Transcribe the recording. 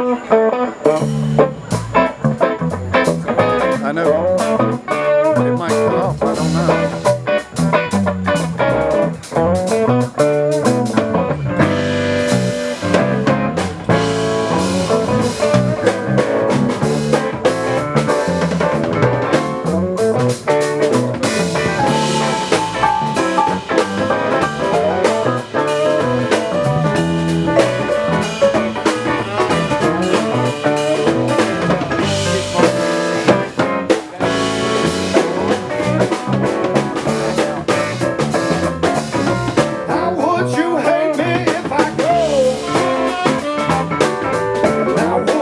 I know. It might cut off, I don't know.